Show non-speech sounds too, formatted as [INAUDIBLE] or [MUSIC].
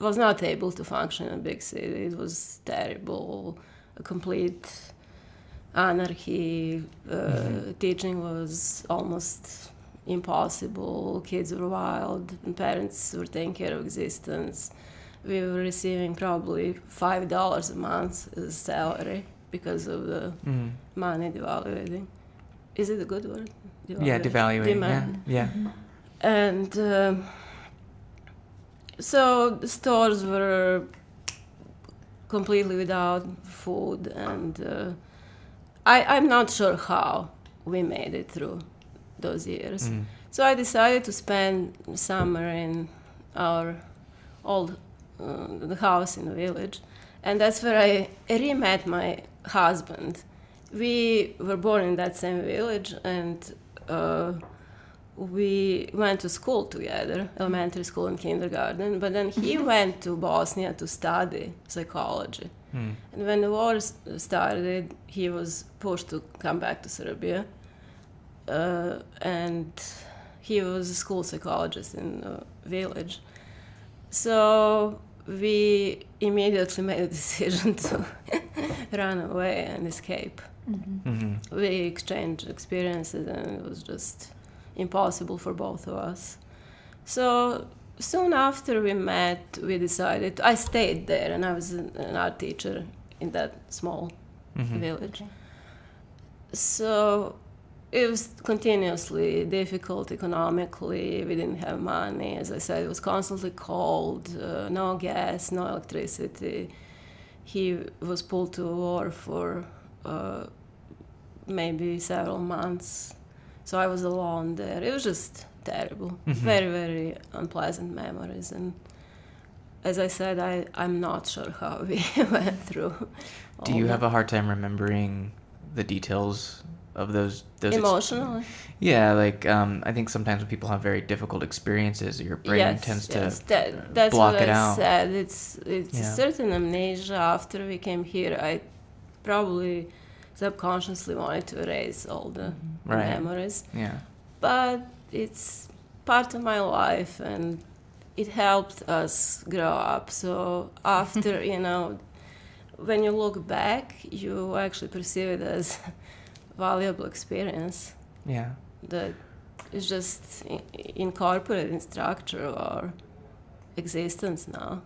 was not able to function in a big city. It was terrible, a complete anarchy. Uh, mm-hmm. Teaching was almost impossible. Kids were wild, and parents were taking care of existence. We were receiving probably five dollars a month as salary because of the mm-hmm. money devaluing. Is it a good word? Devaluing. Yeah, devaluing. Demand. Yeah, yeah. Mm-hmm. And. Uh, so the stores were completely without food, and uh, I, I'm not sure how we made it through those years. Mm. So I decided to spend summer in our old uh, house in the village, and that's where I re-met my husband. We were born in that same village, and uh, we went to school together, elementary school and kindergarten, but then he [LAUGHS] went to Bosnia to study psychology. Hmm. And when the war started, he was pushed to come back to Serbia. Uh, and he was a school psychologist in the village. So we immediately [LAUGHS] made a decision to [LAUGHS] run away and escape. Mm-hmm. Mm-hmm. We exchanged experiences, and it was just impossible for both of us. So soon after we met, we decided. I stayed there, and I was an art teacher in that small mm-hmm. village. So it was continuously difficult economically. We didn't have money. As I said, it was constantly cold, uh, no gas, no electricity. He was pulled to war for uh, maybe several months so I was alone there. It was just terrible. Mm-hmm. Very, very unpleasant memories. And as I said, I, I'm not sure how [LAUGHS] we went through. Do you that. have a hard time remembering the details of those those emotionally? Ex- yeah, like um, I think sometimes when people have very difficult experiences, your brain yes, tends yes. to that, that's block what it I out. Said it's it's yeah. certain amnesia. After we came here, I probably subconsciously wanted to erase all the mm-hmm. right. memories. Yeah. But it's part of my life and it helped us grow up. So [LAUGHS] after, you know, when you look back, you actually perceive it as [LAUGHS] valuable experience. Yeah. That is just incorporated in structure of our existence now.